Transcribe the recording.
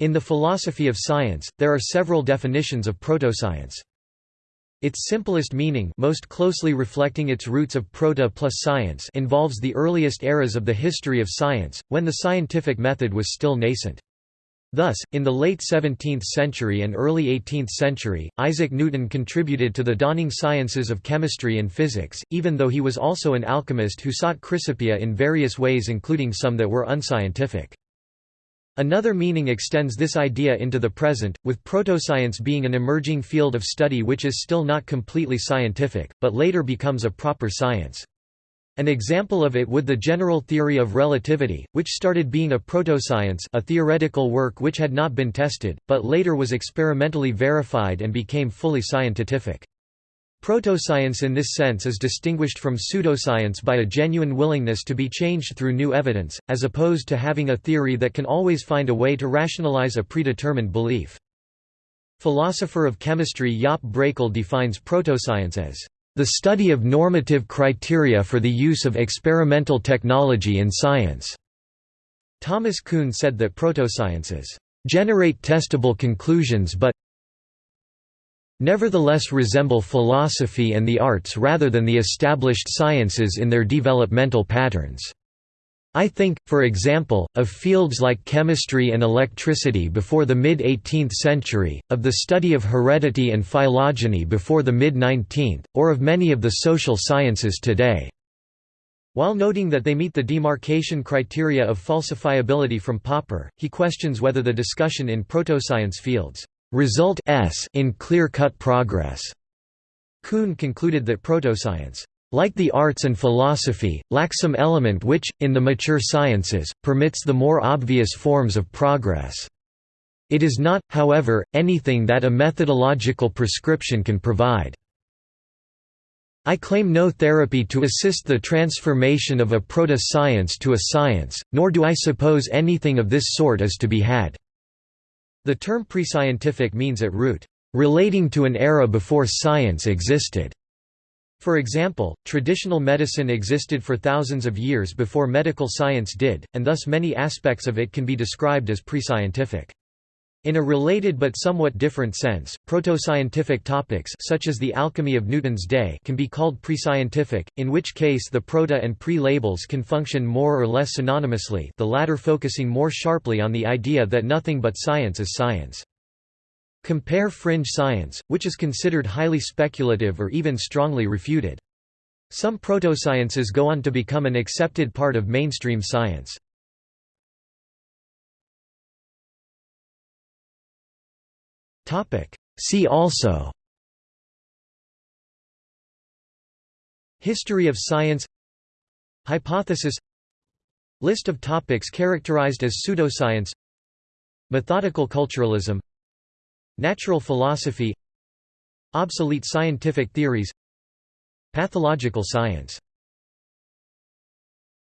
In the philosophy of science, there are several definitions of protoscience. Its simplest meaning most closely reflecting its roots of proto plus science involves the earliest eras of the history of science, when the scientific method was still nascent. Thus, in the late 17th century and early 18th century, Isaac Newton contributed to the dawning sciences of chemistry and physics, even though he was also an alchemist who sought chrysopoeia in various ways including some that were unscientific. Another meaning extends this idea into the present, with protoscience being an emerging field of study which is still not completely scientific, but later becomes a proper science. An example of it would the general theory of relativity, which started being a protoscience a theoretical work which had not been tested, but later was experimentally verified and became fully scientific. Protoscience in this sense is distinguished from pseudoscience by a genuine willingness to be changed through new evidence, as opposed to having a theory that can always find a way to rationalize a predetermined belief. Philosopher of chemistry Jaap Brakel defines protoscience as the study of normative criteria for the use of experimental technology in science. Thomas Kuhn said that protosciences generate testable conclusions but nevertheless resemble philosophy and the arts rather than the established sciences in their developmental patterns. I think, for example, of fields like chemistry and electricity before the mid-18th century, of the study of heredity and phylogeny before the mid-19th, or of many of the social sciences today. While noting that they meet the demarcation criteria of falsifiability from Popper, he questions whether the discussion in protoscience fields result s in clear-cut progress. Kuhn concluded that protoscience, like the arts and philosophy, lacks some element which, in the mature sciences, permits the more obvious forms of progress. It is not, however, anything that a methodological prescription can provide. I claim no therapy to assist the transformation of a proto-science to a science, nor do I suppose anything of this sort is to be had. The term prescientific means at root, relating to an era before science existed. For example, traditional medicine existed for thousands of years before medical science did, and thus many aspects of it can be described as prescientific. In a related but somewhat different sense, proto-scientific topics such as the alchemy of Newton's day can be called pre-scientific, in which case the proto and pre-labels can function more or less synonymously the latter focusing more sharply on the idea that nothing but science is science. Compare fringe science, which is considered highly speculative or even strongly refuted. Some proto-sciences go on to become an accepted part of mainstream science. See also. History of science. Hypothesis. List of topics characterized as pseudoscience. Methodical culturalism. Natural philosophy. Obsolete scientific theories. Pathological science